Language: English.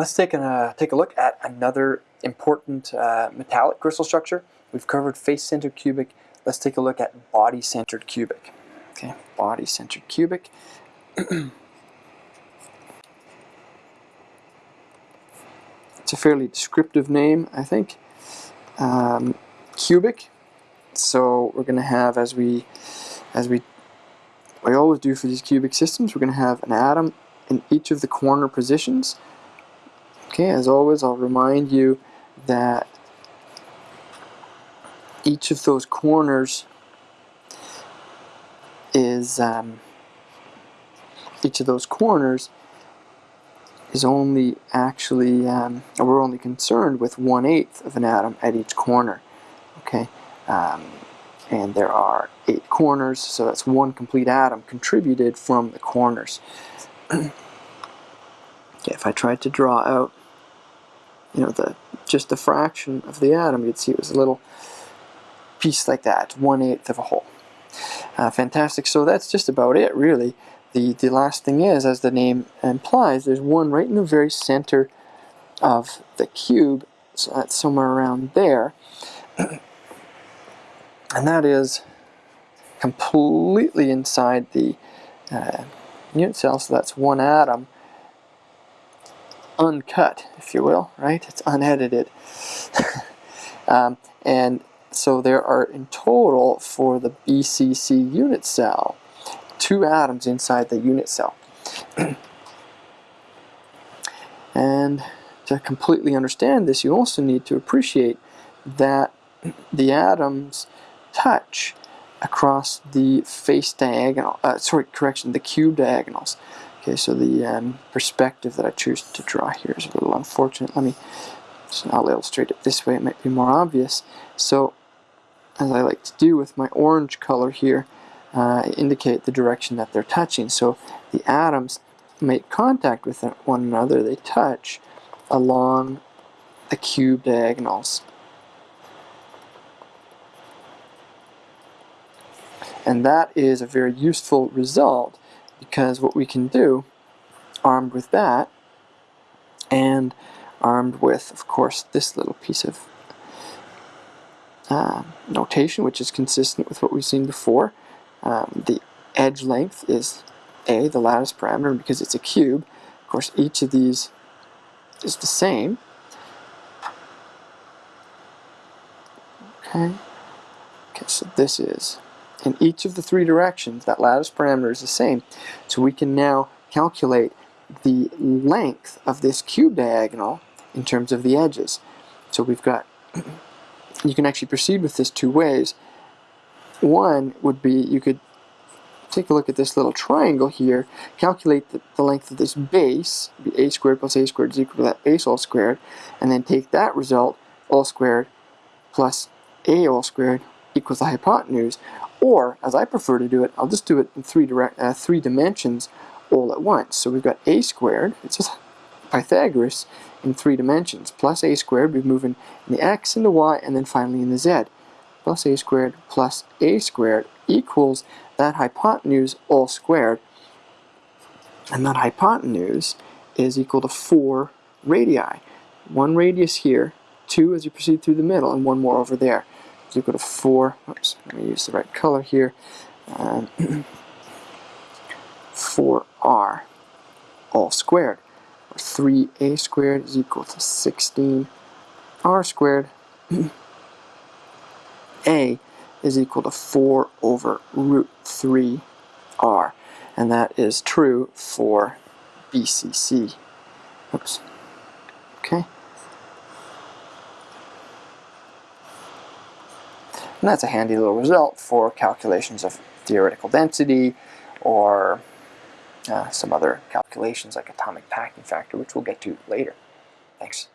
let's take a, take a look at another important uh, metallic crystal structure. We've covered face-centered cubic. Let's take a look at body-centered cubic. Okay, body-centered cubic. it's a fairly descriptive name, I think. Um, cubic. So we're going to have, as we, as we, we always do for these cubic systems, we're going to have an atom in each of the corner positions. Okay, as always, I'll remind you that each of those corners is um, each of those corners is only actually um, we're only concerned with one eighth of an atom at each corner okay? Um, and there are eight corners so that's one complete atom contributed from the corners. Okay, if I tried to draw out you know, the just the fraction of the atom, you'd see it was a little piece like that, one-eighth of a whole. Uh, fantastic, so that's just about it, really. The, the last thing is, as the name implies, there's one right in the very center of the cube, so that's somewhere around there. and that is completely inside the uh, unit cell, so that's one atom uncut, if you will, right? It's unedited. um, and so there are in total for the BCC unit cell, two atoms inside the unit cell. and to completely understand this, you also need to appreciate that the atoms touch across the face diagonal, uh, sorry, correction, the cube diagonals. Okay, so the um, perspective that I choose to draw here is a little unfortunate. Let me, so I'll illustrate it this way, it might be more obvious. So, as I like to do with my orange color here, uh, indicate the direction that they're touching. So the atoms make contact with one another, they touch along the cube diagonals. And that is a very useful result because what we can do, armed with that, and armed with, of course, this little piece of uh, notation, which is consistent with what we've seen before. Um, the edge length is a, the lattice parameter, because it's a cube. Of course, each of these is the same. Okay. Okay, so this is in each of the three directions, that lattice parameter is the same. So we can now calculate the length of this cube diagonal in terms of the edges. So we've got, you can actually proceed with this two ways. One would be, you could take a look at this little triangle here, calculate the, the length of this base, a squared plus a squared is equal to that base all squared, and then take that result, all squared plus a all squared equals the hypotenuse, or, as I prefer to do it, I'll just do it in three, direct, uh, three dimensions all at once. So we've got a squared, it's just Pythagoras in three dimensions, plus a squared, we move in the x and the y, and then finally in the z. Plus a squared plus a squared equals that hypotenuse all squared. And that hypotenuse is equal to 4 radii. One radius here, 2 as you proceed through the middle, and one more over there is equal to 4, oops, let me use the right color here, um, 4r all squared, or 3a squared is equal to 16r squared. a is equal to 4 over root 3r, and that is true for BCC. Oops. Okay. And that's a handy little result for calculations of theoretical density or uh, some other calculations like atomic packing factor, which we'll get to later. Thanks.